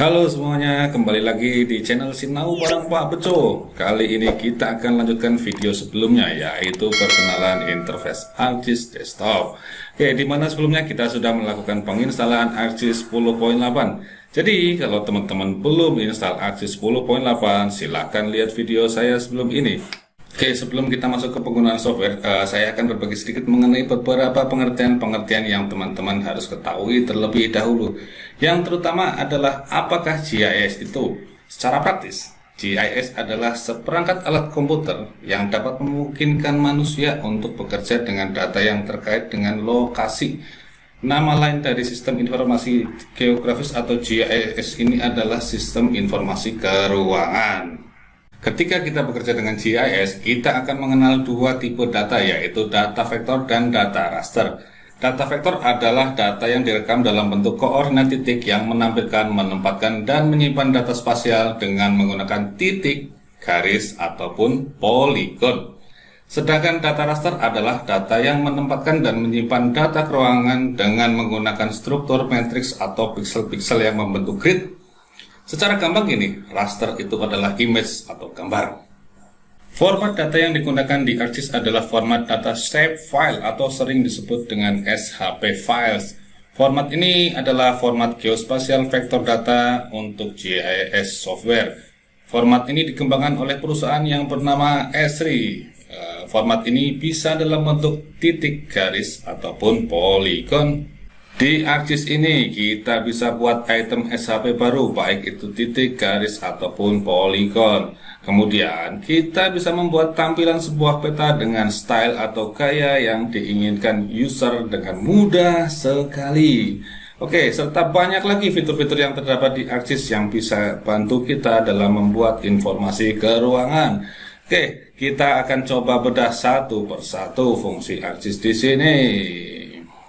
Halo semuanya, kembali lagi di channel Sinau Barang Pak Beco. Kali ini kita akan lanjutkan video sebelumnya, yaitu perkenalan interface ArcGIS Desktop. Oke, di mana sebelumnya kita sudah melakukan penginstalan ArcGIS 10.8. Jadi, kalau teman-teman belum install ArcGIS 10.8, silahkan lihat video saya sebelum ini. Oke, sebelum kita masuk ke penggunaan software, uh, saya akan berbagi sedikit mengenai beberapa pengertian-pengertian yang teman-teman harus ketahui terlebih dahulu. Yang terutama adalah apakah GIS itu? Secara praktis, GIS adalah seperangkat alat komputer yang dapat memungkinkan manusia untuk bekerja dengan data yang terkait dengan lokasi. Nama lain dari sistem informasi geografis atau GIS ini adalah sistem informasi keuangan. Ketika kita bekerja dengan GIS, kita akan mengenal dua tipe data yaitu data vektor dan data raster. Data vektor adalah data yang direkam dalam bentuk koordinat titik yang menampilkan, menempatkan, dan menyimpan data spasial dengan menggunakan titik, garis, ataupun poligon. Sedangkan data raster adalah data yang menempatkan dan menyimpan data keruangan dengan menggunakan struktur matriks atau pixel-pixel yang membentuk grid Secara gampang gini, raster itu adalah image atau gambar. Format data yang digunakan di ArcGIS adalah format data shape file atau sering disebut dengan SHP files. Format ini adalah format geospatial vector data untuk GIS software. Format ini dikembangkan oleh perusahaan yang bernama Esri. Eh, format ini bisa dalam bentuk titik garis ataupun poligon. Di ArcGIS ini kita bisa buat item SHP baru baik itu titik, garis, ataupun poligon. Kemudian kita bisa membuat tampilan sebuah peta dengan style atau gaya yang diinginkan user dengan mudah sekali. Oke, serta banyak lagi fitur-fitur yang terdapat di ArcGIS yang bisa bantu kita dalam membuat informasi ke ruangan. Oke, kita akan coba bedah satu persatu fungsi ArcGIS di sini.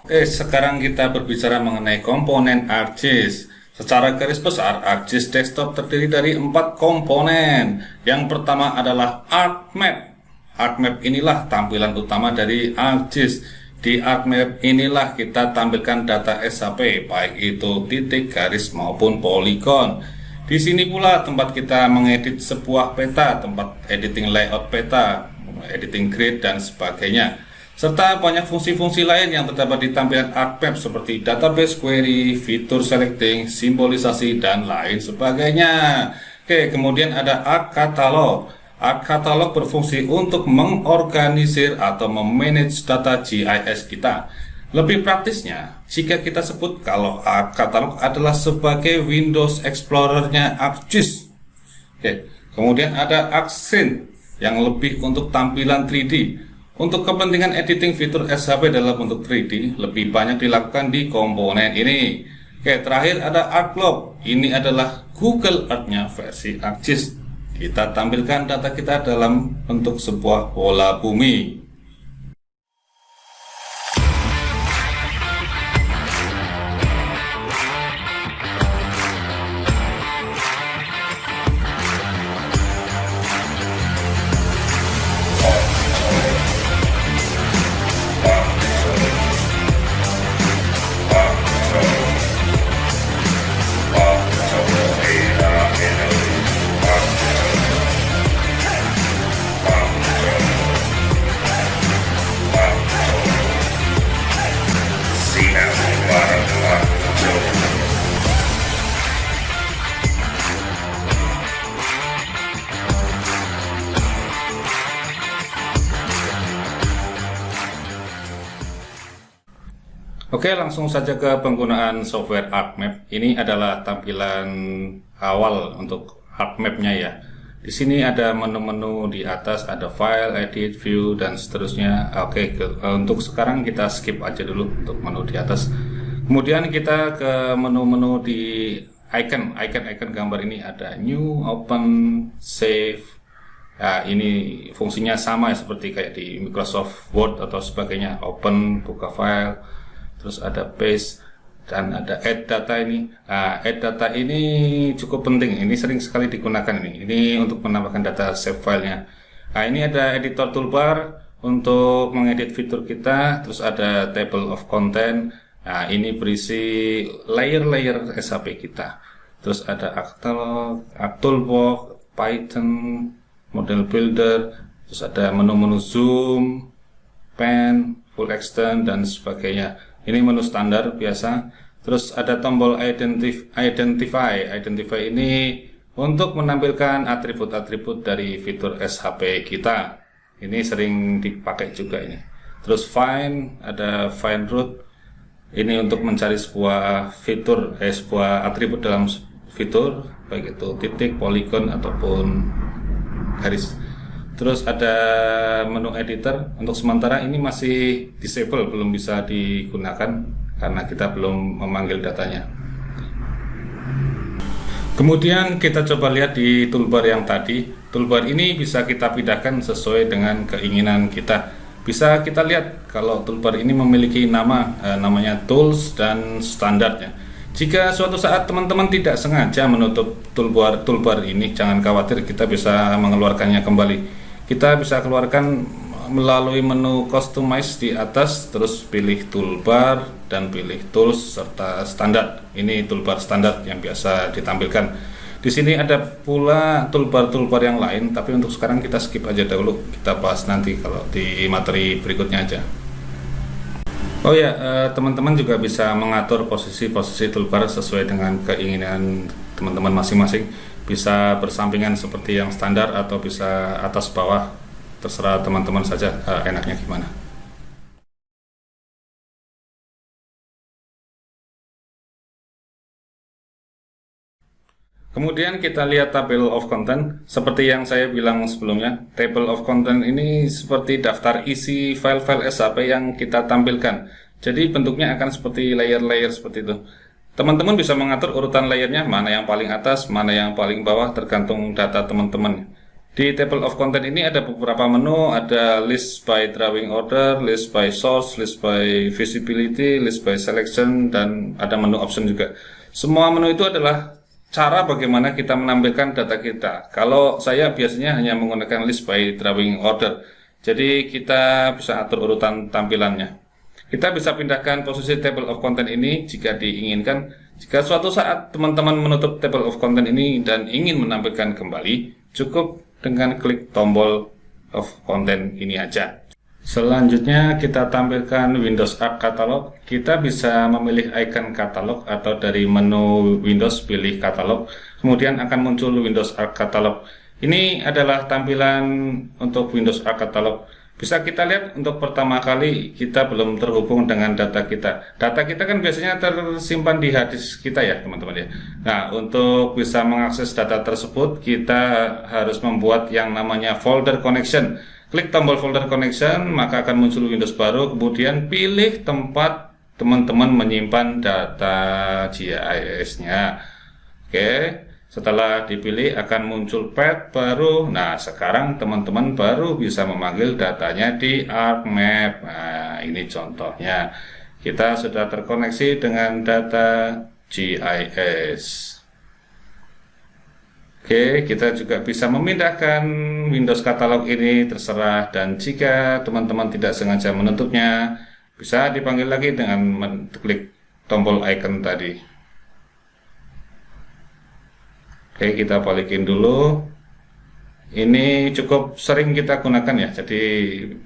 Oke, sekarang kita berbicara mengenai komponen ArcGIS. Secara garis besar, ArcGIS Desktop terdiri dari empat komponen. Yang pertama adalah ArcMap. ArcMap inilah tampilan utama dari ArcGIS. Di ArcMap inilah kita tampilkan data SHP, baik itu titik, garis, maupun poligon. Di sini pula tempat kita mengedit sebuah peta, tempat editing layout peta, editing grid, dan sebagainya serta banyak fungsi-fungsi lain yang terdapat di tampilan ArcMap seperti database query, fitur selecting, simbolisasi, dan lain sebagainya. Oke, kemudian ada Arc Catalog. Arc Catalog berfungsi untuk mengorganisir atau memanage data GIS kita. Lebih praktisnya, jika kita sebut kalau Arc Catalog adalah sebagai Windows Explorer-nya ArcGIS. Oke, kemudian ada ArcScene yang lebih untuk tampilan 3D untuk kepentingan editing fitur SHP dalam bentuk 3D lebih banyak dilakukan di komponen ini. Oke, terakhir ada ArcLog. Ini adalah Google Earth-nya versi ArcGIS. Kita tampilkan data kita dalam bentuk sebuah bola bumi. Oke, langsung saja ke penggunaan software ArcMap. Ini adalah tampilan awal untuk ArcMap-nya ya. Di sini ada menu-menu di atas, ada file, edit, view, dan seterusnya. Oke, ke, untuk sekarang kita skip aja dulu untuk menu di atas. Kemudian kita ke menu-menu di icon, icon-icon gambar ini ada new, open, save. Ya, ini fungsinya sama seperti kayak di Microsoft Word atau sebagainya. Open, buka file terus ada paste dan ada add data ini. Nah, add data ini cukup penting. Ini sering sekali digunakan ini. Ini untuk menambahkan data save filenya. Nah ini ada editor toolbar untuk mengedit fitur kita. Terus ada table of content. Nah ini berisi layer-layer SAP kita. Terus ada Actalog, Actualbox, Python, Model Builder, terus ada menu-menu zoom, pen, full extend dan sebagainya. Ini menu standar biasa. Terus ada tombol identif identify. Identify ini untuk menampilkan atribut-atribut dari fitur SHP kita. Ini sering dipakai juga ini. Terus find, ada find root. Ini untuk mencari sebuah fitur, eh, sebuah atribut dalam fitur baik itu titik, polygon ataupun garis. Terus ada menu editor untuk sementara ini masih disable belum bisa digunakan karena kita belum memanggil datanya. Kemudian kita coba lihat di toolbar yang tadi. Toolbar ini bisa kita pindahkan sesuai dengan keinginan kita. Bisa kita lihat kalau toolbar ini memiliki nama eh, namanya tools dan standarnya. Jika suatu saat teman-teman tidak sengaja menutup toolbar toolbar ini, jangan khawatir kita bisa mengeluarkannya kembali. Kita bisa keluarkan melalui menu customize di atas, terus pilih toolbar dan pilih tools serta standar. Ini toolbar standar yang biasa ditampilkan. Di sini ada pula toolbar-toolbar yang lain, tapi untuk sekarang kita skip aja dahulu. Kita bahas nanti kalau di materi berikutnya aja. Oh ya, eh, teman-teman juga bisa mengatur posisi-posisi toolbar sesuai dengan keinginan teman-teman masing-masing. Bisa bersampingan seperti yang standar atau bisa atas bawah, terserah teman-teman saja eh, enaknya gimana. Kemudian kita lihat table of content. Seperti yang saya bilang sebelumnya, table of content ini seperti daftar isi file-file SAP yang kita tampilkan. Jadi bentuknya akan seperti layer-layer seperti itu. Teman-teman bisa mengatur urutan layernya, mana yang paling atas, mana yang paling bawah, tergantung data teman-teman. Di table of content ini ada beberapa menu, ada list by drawing order, list by source, list by visibility, list by selection, dan ada menu option juga. Semua menu itu adalah cara bagaimana kita menampilkan data kita. Kalau saya biasanya hanya menggunakan list by drawing order. Jadi kita bisa atur urutan tampilannya. Kita bisa pindahkan posisi table of content ini jika diinginkan. Jika suatu saat teman-teman menutup table of content ini dan ingin menampilkan kembali, cukup dengan klik tombol of content ini aja. Selanjutnya kita tampilkan Windows Arc Catalog. Kita bisa memilih icon katalog atau dari menu Windows pilih katalog. Kemudian akan muncul Windows Arc Catalog. Ini adalah tampilan untuk Windows Arc Catalog. Bisa kita lihat untuk pertama kali kita belum terhubung dengan data kita. Data kita kan biasanya tersimpan di hadis kita ya teman-teman ya. Nah untuk bisa mengakses data tersebut kita harus membuat yang namanya folder connection. Klik tombol folder connection, maka akan muncul Windows baru. Kemudian pilih tempat teman-teman menyimpan data GIS-nya. Oke, setelah dipilih akan muncul path baru. Nah, sekarang teman-teman baru bisa memanggil datanya di ArcMap. Nah, ini contohnya. Kita sudah terkoneksi dengan data GIS. Oke, kita juga bisa memindahkan Windows Catalog ini terserah dan jika teman-teman tidak sengaja menutupnya, bisa dipanggil lagi dengan klik tombol icon tadi. Oke, kita balikin dulu. Ini cukup sering kita gunakan ya, jadi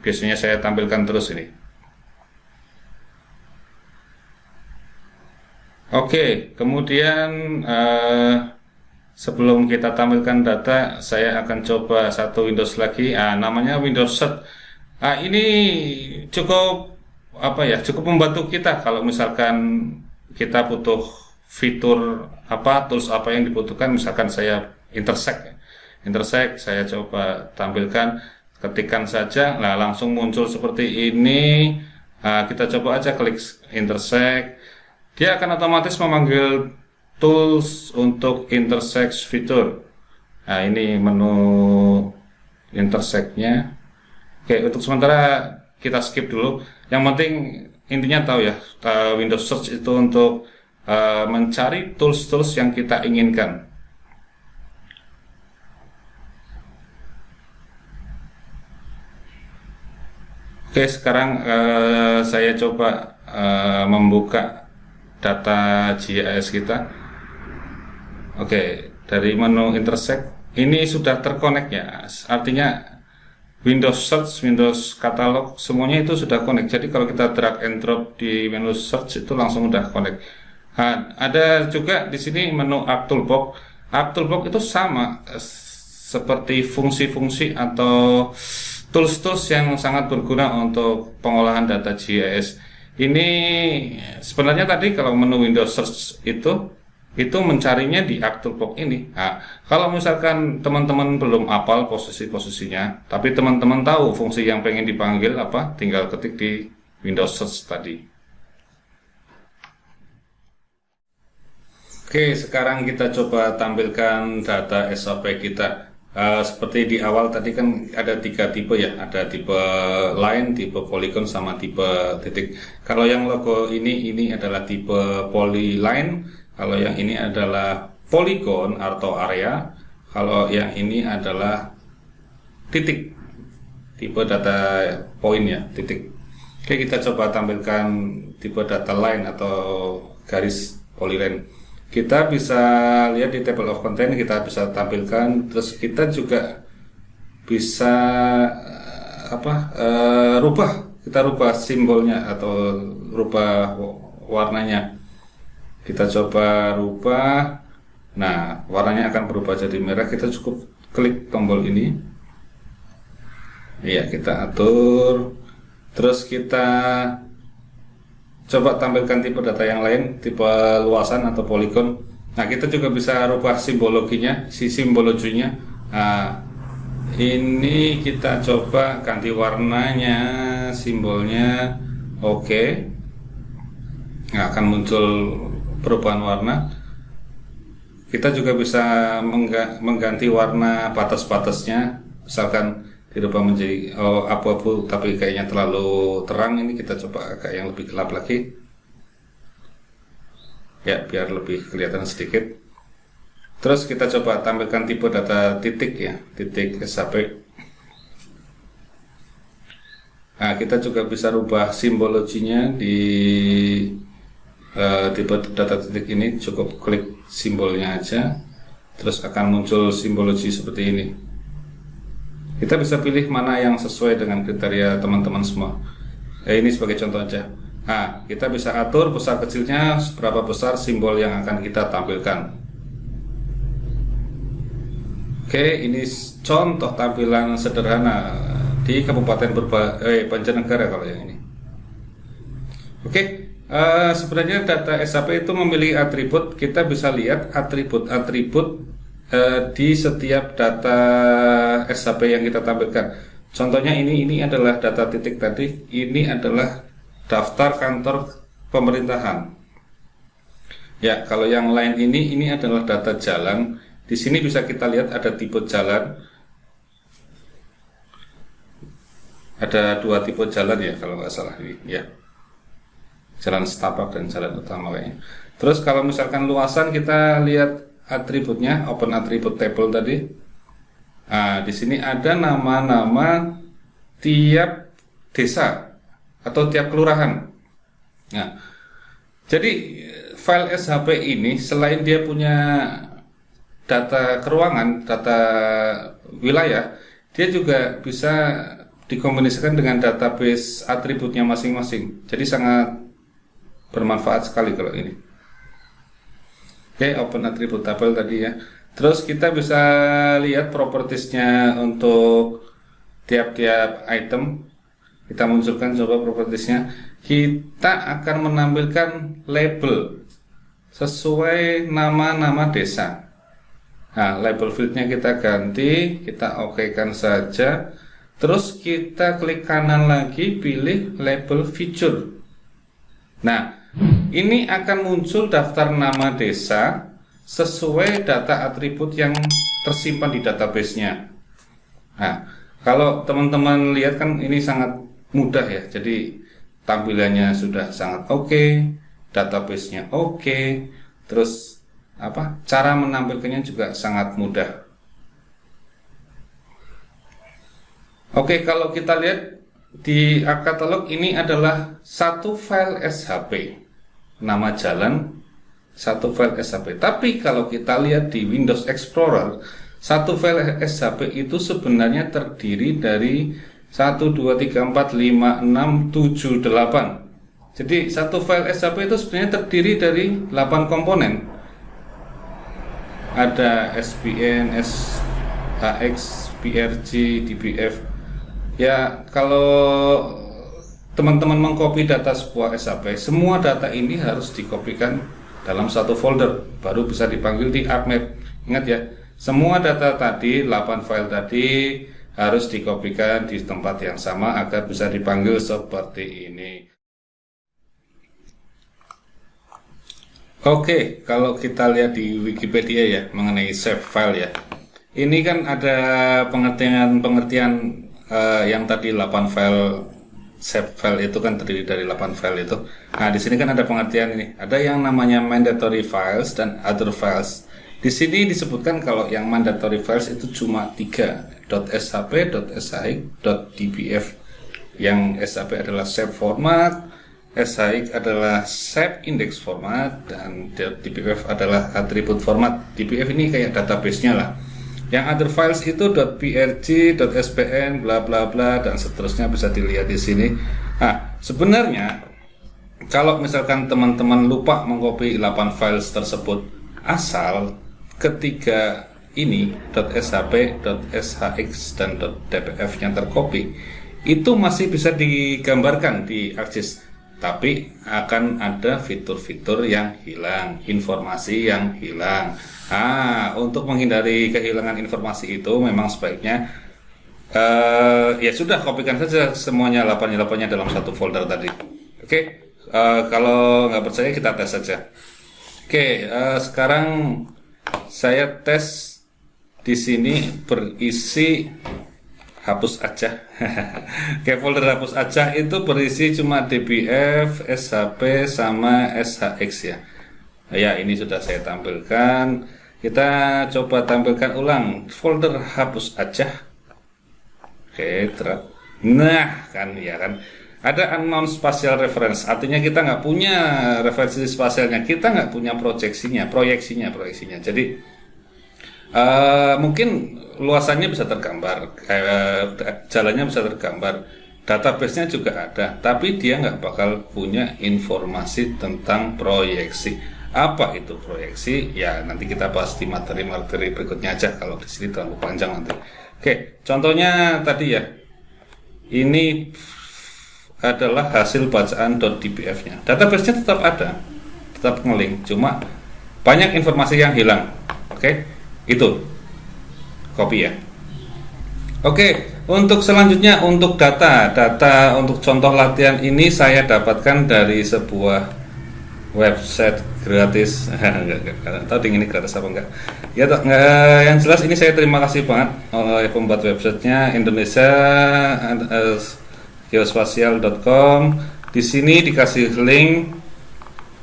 biasanya saya tampilkan terus ini. Oke, kemudian uh, Sebelum kita tampilkan data, saya akan coba satu Windows lagi. Ah, namanya Windows Set. Ah, ini cukup apa ya? Cukup membantu kita kalau misalkan kita butuh fitur apa, tools apa yang dibutuhkan. Misalkan saya intersect, ya. intersect saya coba tampilkan, ketikkan saja, nah langsung muncul seperti ini. Ah, kita coba aja klik intersect, dia akan otomatis memanggil tools untuk intersect fitur. Nah, ini menu intersect-nya. Oke, untuk sementara kita skip dulu. Yang penting intinya tahu ya, Windows Search itu untuk uh, mencari tools-tools yang kita inginkan. Oke, sekarang uh, saya coba uh, membuka data GIS kita. Oke, dari menu intersect ini sudah terkonek ya. Artinya Windows Search, Windows Catalog semuanya itu sudah connect. Jadi kalau kita drag and drop di menu search itu langsung udah connect. Ada juga di sini menu App Toolbox. App Toolbox itu sama eh, seperti fungsi-fungsi atau tools-tools yang sangat berguna untuk pengolahan data GIS. Ini sebenarnya tadi kalau menu Windows Search itu itu mencarinya di aktor box ini. Nah, kalau misalkan teman-teman belum apal posisi-posisinya, tapi teman-teman tahu fungsi yang pengen dipanggil apa, tinggal ketik di Windows Search tadi. Oke, sekarang kita coba tampilkan data SAP kita. Uh, seperti di awal tadi kan ada tiga tipe ya, ada tipe line, tipe polygon, sama tipe titik. Kalau yang logo ini ini adalah tipe polyline, kalau yang ini adalah polygon atau area. Kalau yang ini adalah titik. Tipe data point ya, titik. Oke, kita coba tampilkan tipe data line atau garis polyline. Kita bisa lihat di table of content kita bisa tampilkan. Terus kita juga bisa eh, apa uh, rubah. Kita rubah simbolnya atau rubah warnanya. Kita coba rubah. Nah warnanya akan berubah jadi merah. Kita cukup klik tombol ini. Ya kita atur. Terus kita coba tampilkan tipe data yang lain tipe luasan atau poligon nah kita juga bisa rubah simbologinya si simbologinya. Nah, ini kita coba ganti warnanya simbolnya. Oke. Okay. nah, akan muncul perubahan warna. Kita juga bisa mengganti warna batas-batasnya. Misalkan dirubah menjadi oh, abu-abu tapi kayaknya terlalu terang. Ini kita coba agak yang lebih gelap lagi. Ya biar lebih kelihatan sedikit. Terus kita coba tampilkan tipe data titik ya titik SAP nah kita juga bisa rubah simbologinya di uh, tipe data titik ini. Cukup klik simbolnya aja. Terus akan muncul simbologi seperti ini kita bisa pilih mana yang sesuai dengan kriteria teman-teman semua. Eh, ini sebagai contoh aja. Nah kita bisa atur besar kecilnya seberapa besar simbol yang akan kita tampilkan. Oke ini contoh tampilan sederhana di Kabupaten Berba eh, Banjarnegara kalau yang ini. Oke Uh, sebenarnya data SAP itu memiliki atribut, kita bisa lihat atribut-atribut uh, di setiap data SAP yang kita tampilkan. Contohnya ini ini adalah data titik tadi, ini adalah daftar kantor pemerintahan. Ya, kalau yang lain ini ini adalah data jalan. Di sini bisa kita lihat ada tipe jalan. Ada dua tipe jalan ya kalau nggak salah ini ya jalan setapak dan jalan utama kayaknya. Terus kalau misalkan luasan kita lihat atributnya, open attribute table tadi. Nah, di sini ada nama-nama tiap desa atau tiap kelurahan. Nah, jadi file SHP ini selain dia punya data keruangan, data wilayah, dia juga bisa dikombinasikan dengan database atributnya masing-masing. Jadi sangat bermanfaat sekali kalau ini oke okay, open attributable tadi ya. Terus kita bisa lihat propertiesnya untuk tiap-tiap item. Kita munculkan coba propertiesnya. Kita akan menampilkan label sesuai nama-nama desa. Nah label fieldnya kita ganti kita oke kan saja. Terus kita klik kanan lagi pilih label feature. Nah, ini akan muncul daftar nama desa sesuai data atribut yang tersimpan di database-nya. Nah, kalau teman-teman lihat kan ini sangat mudah ya. Jadi tampilannya sudah sangat oke, okay, database-nya oke, okay, terus apa? Cara menampilkannya juga sangat mudah. Oke, okay, kalau kita lihat di katalog ini adalah satu file SHP nama jalan satu file SHP. Tapi kalau kita lihat di Windows Explorer, satu file SHP itu sebenarnya terdiri dari 1, 2, 3, 4, 5, 6, 7, 8. Jadi satu file SHP itu sebenarnya terdiri dari 8 komponen. Ada SPN, SHX, PRG, DBF. Ya, kalau teman-teman mengcopy data sebuah SAP, semua data ini harus dikopikan dalam satu folder, baru bisa dipanggil di ArcMap. Ingat ya, semua data tadi, 8 file tadi harus dikopikan di tempat yang sama agar bisa dipanggil seperti ini. Oke, kalau kita lihat di Wikipedia ya mengenai save file ya. Ini kan ada pengertian-pengertian uh, yang tadi 8 file save file itu kan terdiri dari 8 file itu. Nah, di sini kan ada pengertian ini. Ada yang namanya mandatory files dan other files. Di sini disebutkan kalau yang mandatory files itu cuma 3 .shp, .shx, .dbf. Yang SHP adalah save format, SHX adalah save index format dan .dbf adalah attribute format. dbf ini kayak database-nya lah. Yang other files itu .prg, .spn, bla bla bla dan seterusnya bisa dilihat di sini. Nah, sebenarnya kalau misalkan teman-teman lupa mengcopy 8 files tersebut, asal ketiga ini .shp, .shx dan .dbf yang tercopy itu masih bisa digambarkan di ArcGIS tapi akan ada fitur-fitur yang hilang, informasi yang hilang. Ah, untuk menghindari kehilangan informasi itu memang sebaiknya uh, ya sudah kopikan saja semuanya 8 nya dalam satu folder tadi. Oke, okay? uh, eh, kalau nggak percaya kita tes saja. Oke, okay, uh, eh, sekarang saya tes di sini berisi hapus aja. Kayak folder hapus aja itu berisi cuma dbf shp sama shx ya. Ya ini sudah saya tampilkan. Kita coba tampilkan ulang. Folder hapus aja. Oke terus nah kan ya kan. Ada unknown spatial reference. Artinya kita nggak punya referensi spasialnya kita nggak punya proyeksinya proyeksinya proyeksinya. Jadi uh, mungkin luasannya bisa tergambar, eh, jalannya bisa tergambar, database-nya juga ada, tapi dia nggak bakal punya informasi tentang proyeksi. Apa itu proyeksi? Ya nanti kita bahas di materi-materi berikutnya aja kalau di sini terlalu panjang nanti. Oke, contohnya tadi ya, ini adalah hasil bacaan .dbf-nya. Database-nya tetap ada, tetap ngeling, cuma banyak informasi yang hilang. Oke, itu. Copy ya. Oke untuk selanjutnya untuk data. Data untuk contoh latihan ini saya dapatkan dari sebuah website gratis. Nggak tahu ini gratis apa enggak? Ya toh, nggak, yang jelas ini saya terima kasih banget oleh pembuat websitenya Indonesia geospasial.com di sini dikasih link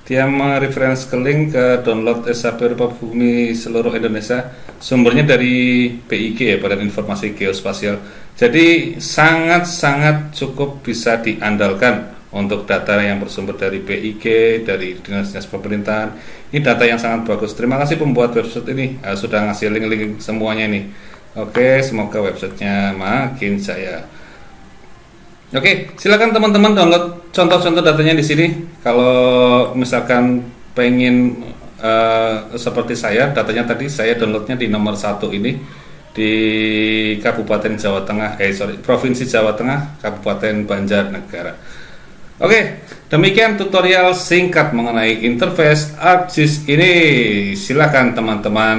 dia mereferensi ke link ke download SAP Rupa Bumi seluruh Indonesia. Sumbernya dari PIG ya Badan Informasi Geospasial. Jadi sangat-sangat cukup bisa diandalkan untuk data yang bersumber dari PIG dari dinas-dinas pemerintahan. Ini data yang sangat bagus. Terima kasih pembuat website ini. Uh, sudah ngasih link-link semuanya ini. Oke semoga websitenya makin saya Oke, silakan teman-teman download contoh-contoh datanya di sini. Kalau misalkan pengen uh, seperti saya, datanya tadi saya downloadnya di nomor satu ini di Kabupaten Jawa Tengah, eh sorry, Provinsi Jawa Tengah, Kabupaten Banjarnegara. Oke, demikian tutorial singkat mengenai interface ArcGIS ini. Silakan teman-teman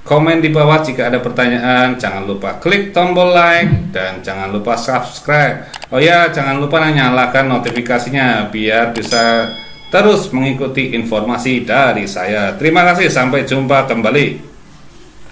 Komen di bawah jika ada pertanyaan, jangan lupa klik tombol like dan jangan lupa subscribe. Oh ya, jangan lupa nyalakan notifikasinya biar bisa terus mengikuti informasi dari saya. Terima kasih, sampai jumpa kembali.